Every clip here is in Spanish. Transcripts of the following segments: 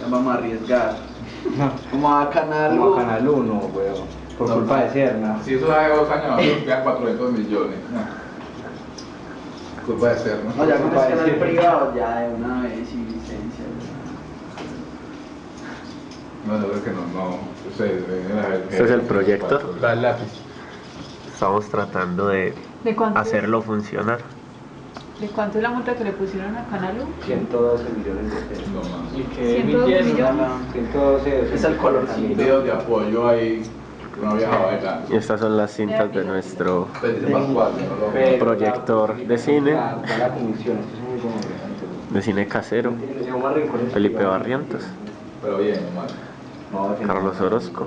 Ya vamos a arriesgar. No, Como a Canal como U. a Canal 1, weón. Por No, culpa no. de Serna. Si eso hace dos años, nos quedan 400 millones. No. Culpa de ser, ¿no? No, ya con el de canal privado, ya de una vez sin licencia. No, yo creo que no, no. Este es el proyecto. Estamos tratando de ¿De hacerlo funcionar. ¿De cuánto es la multa que le pusieron a Canal U? 112 millones de pesos. No. Y que 102 emitieron millones. 112 Es el colorcito. Videos de apoyo ahí. No viajaba de. Y estas son las cintas de nuestro proyector de cine. De cine casero, Felipe Barrientos, Pero bien, mal. Carlos Orozco,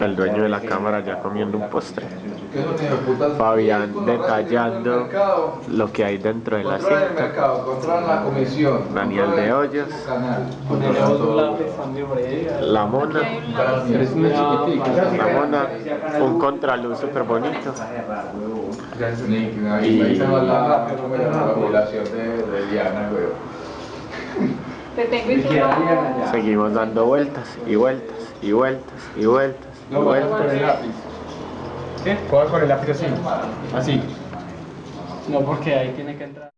el dueño de la cámara ya comiendo un postre. Fabián detallando lo que hay dentro de la cinta. Daniel de Hoyos. la mona, la mona, un contraluz súper bonito, Te tengo y tú no. seguimos dando vueltas y vueltas y vueltas y vueltas y No, con vueltas. el lápiz. ¿Qué? Juega con el lápiz así. Así. No, porque ahí tiene que entrar.